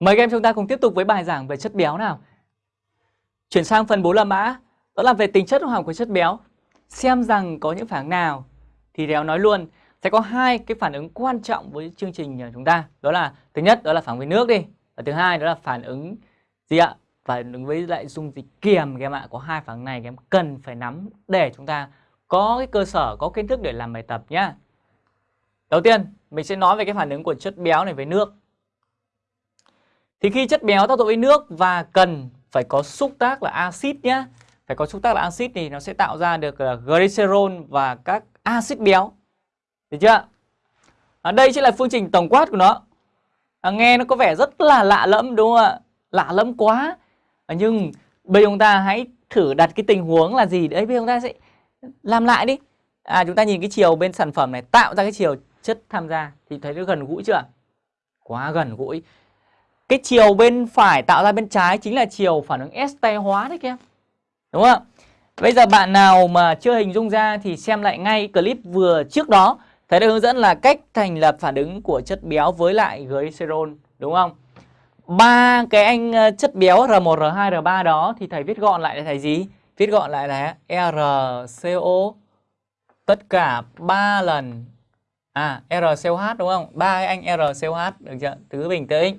Mời các em chúng ta cùng tiếp tục với bài giảng về chất béo nào. Chuyển sang phần 4 là mã, đó là về tính chất hóa học của chất béo. Xem rằng có những phản ứng nào thì Đéo nói luôn sẽ có hai cái phản ứng quan trọng với chương trình của chúng ta. Đó là thứ nhất đó là phản ứng với nước đi, và thứ hai đó là phản ứng gì ạ? Phản ứng với lại dung dịch kiềm các em ạ. Có hai phản ứng này các em cần phải nắm để chúng ta có cái cơ sở, có kiến thức để làm bài tập nhá. Đầu tiên, mình sẽ nói về cái phản ứng của chất béo này với nước. Thì khi chất béo tác dụng với nước và cần phải có xúc tác là axit nhé. Phải có xúc tác là axit thì nó sẽ tạo ra được glycerol và các axit béo. Được chưa? Ở đây chính là phương trình tổng quát của nó. À, nghe nó có vẻ rất là lạ lẫm đúng không ạ? Lạ lẫm quá. À, nhưng bây giờ chúng ta hãy thử đặt cái tình huống là gì đấy. Bây giờ chúng ta sẽ làm lại đi. À chúng ta nhìn cái chiều bên sản phẩm này tạo ra cái chiều chất tham gia thì thấy nó gần gũi chưa? Quá gần gũi. Cái chiều bên phải tạo ra bên trái chính là chiều phản ứng este hóa đấy các em. Đúng không ạ? Bây giờ bạn nào mà chưa hình dung ra thì xem lại ngay clip vừa trước đó. Thấy đã hướng dẫn là cách thành lập phản ứng của chất béo với lại glycerol. Đúng không? ba cái anh ờ, chất béo R1, R2, R3 đó thì thầy viết gọn lại là thầy gì? Viết gọn lại là RCO tất cả 3 lần à RCOH đúng không? ba cái anh RCOH được chưa? Tứ bình tĩnh.